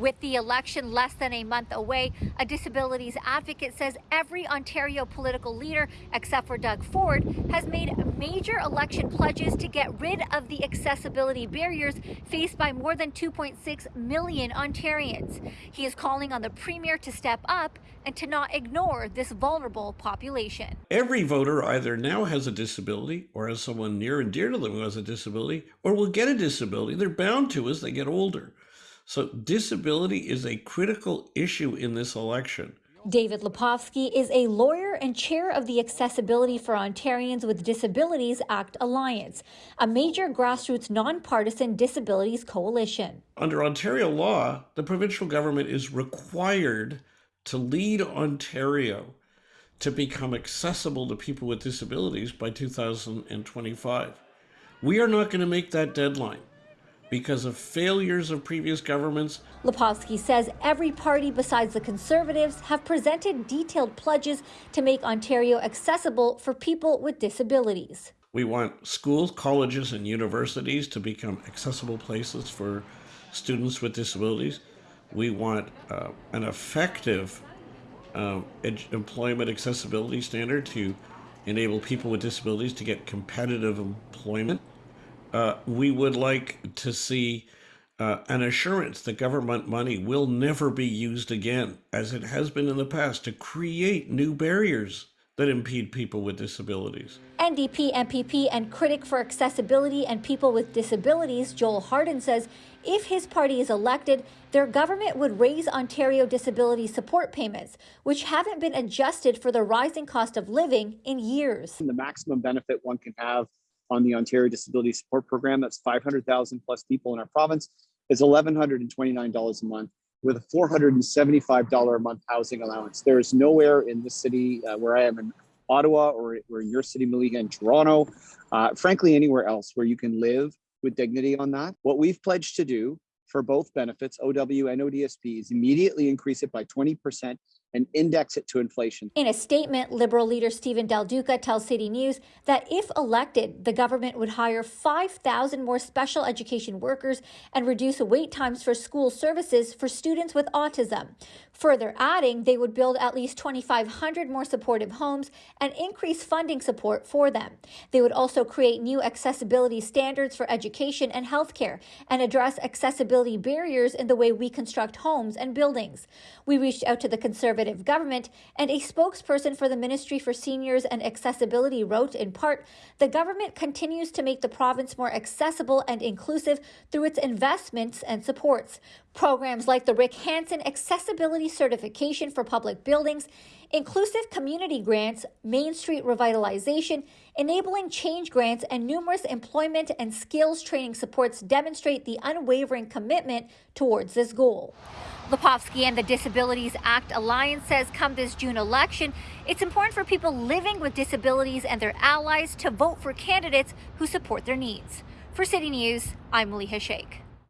With the election less than a month away, a disabilities advocate says every Ontario political leader, except for Doug Ford, has made major election pledges to get rid of the accessibility barriers faced by more than 2.6 million Ontarians. He is calling on the Premier to step up and to not ignore this vulnerable population. Every voter either now has a disability or has someone near and dear to them who has a disability or will get a disability. They're bound to as they get older. So disability is a critical issue in this election. David Lepofsky is a lawyer and chair of the Accessibility for Ontarians with Disabilities Act Alliance, a major grassroots nonpartisan disabilities coalition. Under Ontario law, the provincial government is required to lead Ontario to become accessible to people with disabilities by 2025. We are not going to make that deadline because of failures of previous governments. Lepofsky says every party besides the Conservatives have presented detailed pledges to make Ontario accessible for people with disabilities. We want schools, colleges, and universities to become accessible places for students with disabilities. We want uh, an effective uh, employment accessibility standard to enable people with disabilities to get competitive employment. Uh, we would like to see uh, an assurance that government money will never be used again, as it has been in the past, to create new barriers that impede people with disabilities. NDP MPP and critic for accessibility and people with disabilities, Joel Harden, says if his party is elected, their government would raise Ontario disability support payments, which haven't been adjusted for the rising cost of living in years. The maximum benefit one can have on the Ontario Disability Support Program. That's 500,000 plus people in our province. Is $1,129 a month with a $475 a month housing allowance. There is nowhere in this city uh, where I am in Ottawa or, or in your city, Malika, in Toronto, uh, frankly, anywhere else where you can live with dignity on that. What we've pledged to do for both benefits, OW and ODSP, is immediately increase it by 20% and index it to inflation. In a statement, Liberal leader Steven Del Duca tells City News that if elected, the government would hire 5,000 more special education workers and reduce wait times for school services for students with autism. Further adding, they would build at least 2,500 more supportive homes and increase funding support for them. They would also create new accessibility standards for education and healthcare and address accessibility barriers in the way we construct homes and buildings. We reached out to the Conservative Conservative government, and a spokesperson for the Ministry for Seniors and Accessibility wrote in part The government continues to make the province more accessible and inclusive through its investments and supports. Programs like the Rick Hansen Accessibility Certification for Public Buildings, inclusive community grants, Main Street revitalization, enabling change grants, and numerous employment and skills training supports demonstrate the unwavering commitment towards this goal. Lepofsky and the Disabilities Act Alliance says come this June election, it's important for people living with disabilities and their allies to vote for candidates who support their needs. For City News, I'm Maliha Sheikh.